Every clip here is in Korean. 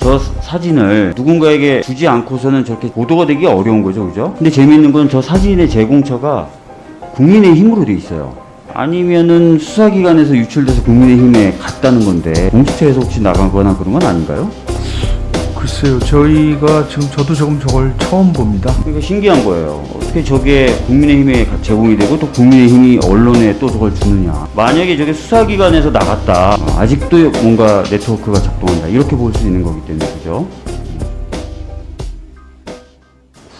저 사진을 누군가에게 주지 않고서는 저렇게 보도가 되기 어려운 거죠, 그죠? 근데 재미있는 건 저 사진의 제공처가 국민의힘으로 돼 있어요. 아니면은 수사기관에서 유출돼서 국민의힘에 갔다는 건데 공수처에서 혹시 나가거나 그런 건 아닌가요? 글쎄요, 저희가 지금 저도 조금 저걸 처음 봅니다. 그러니까 신기한 거예요. 어떻게 저게 국민의힘에 제공이 되고 또 국민의힘이 언론에 또 저걸 주느냐. 만약에 저게 수사기관에서 나갔다. 어, 아직도 뭔가 네트워크가 작동한다. 이렇게 볼 수 있는 거기 때문에 그죠?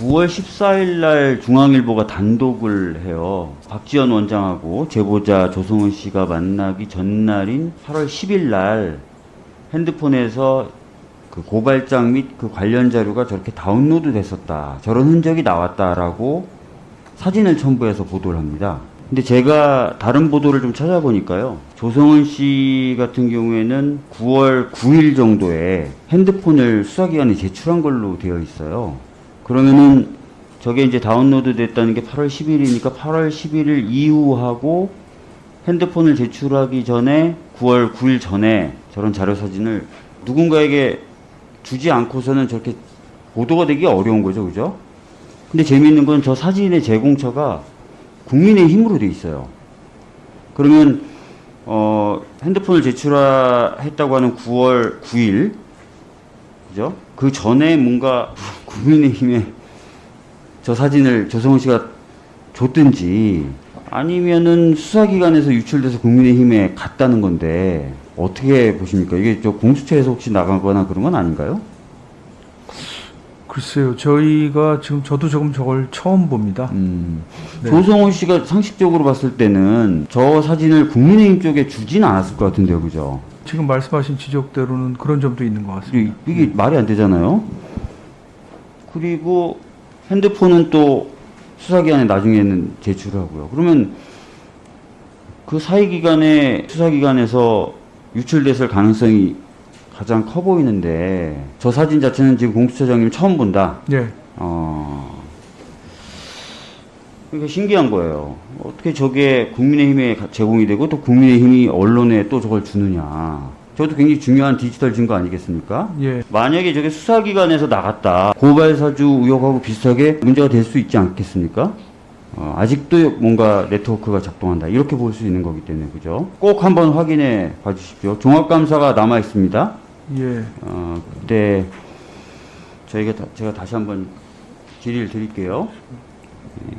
9월 14일 날 중앙일보가 단독을 해요. 박지원 원장하고 제보자 조성은 씨가 만나기 전날인 8월 10일 날 핸드폰에서 그 고발장 및 그 관련 자료가 저렇게 다운로드 됐었다. 저런 흔적이 나왔다라고 사진을 첨부해서 보도를 합니다. 근데 제가 다른 보도를 좀 찾아보니까요. 조성은 씨 같은 경우에는 9월 9일 정도에 핸드폰을 수사기관에 제출한 걸로 되어 있어요. 그러면은 저게 이제 다운로드 됐다는 게 8월 10일이니까 8월 11일 이후하고 핸드폰을 제출하기 전에 9월 9일 전에 저런 자료 사진을 누군가에게 주지 않고서는 저렇게 보도가 되기 어려운 거죠, 그죠? 근데 재미있는 건 저 사진의 제공처가 국민의 힘으로 돼 있어요. 그러면 어, 핸드폰을 제출했다고 하는 9월 9일, 그죠? 그 전에 뭔가 국민의힘에 저 사진을 조성은 씨가 줬든지 아니면은 수사기관에서 유출돼서 국민의힘에 갔다는 건데 어떻게 보십니까? 이게 저 공수처에서 혹시 나가거나 그런 건 아닌가요? 글쎄요, 저희가 지금 저도 조금 저걸 처음 봅니다. 음, 네. 조성은 씨가 상식적으로 봤을 때는 저 사진을 국민의힘 쪽에 주진 않았을 것 같은데요, 그죠? 지금 말씀하신 지적대로는 그런 점도 있는 것 같습니다. 이게, 이게 말이 안 되잖아요. 그리고 핸드폰은 또 수사기관에 나중에는 제출하고요. 그러면 그 사이기간에 수사기관에서 유출됐을 가능성이 가장 커 보이는데 저 사진 자체는 지금 공수처장님 처음 본다. 예, 어. 그러니까 신기한 거예요. 어떻게 저게 국민의힘에 가- 제공이 되고 또 국민의힘이 언론에 또 저걸 주느냐. 저것도 굉장히 중요한 디지털 증거 아니겠습니까? 예, 만약에 저게 수사기관에서 나갔다. 고발사주 의혹하고 비슷하게 문제가 될 수 있지 않겠습니까? 어, 아직도 뭔가 네트워크가 작동한다. 이렇게 볼 수 있는 거기 때문에, 그죠? 꼭 한번 확인해 봐 주십시오. 종합감사가 남아 있습니다. 예. 어, 그때 저희가 다- 제가 다시 한번 질의를 드릴게요. 예.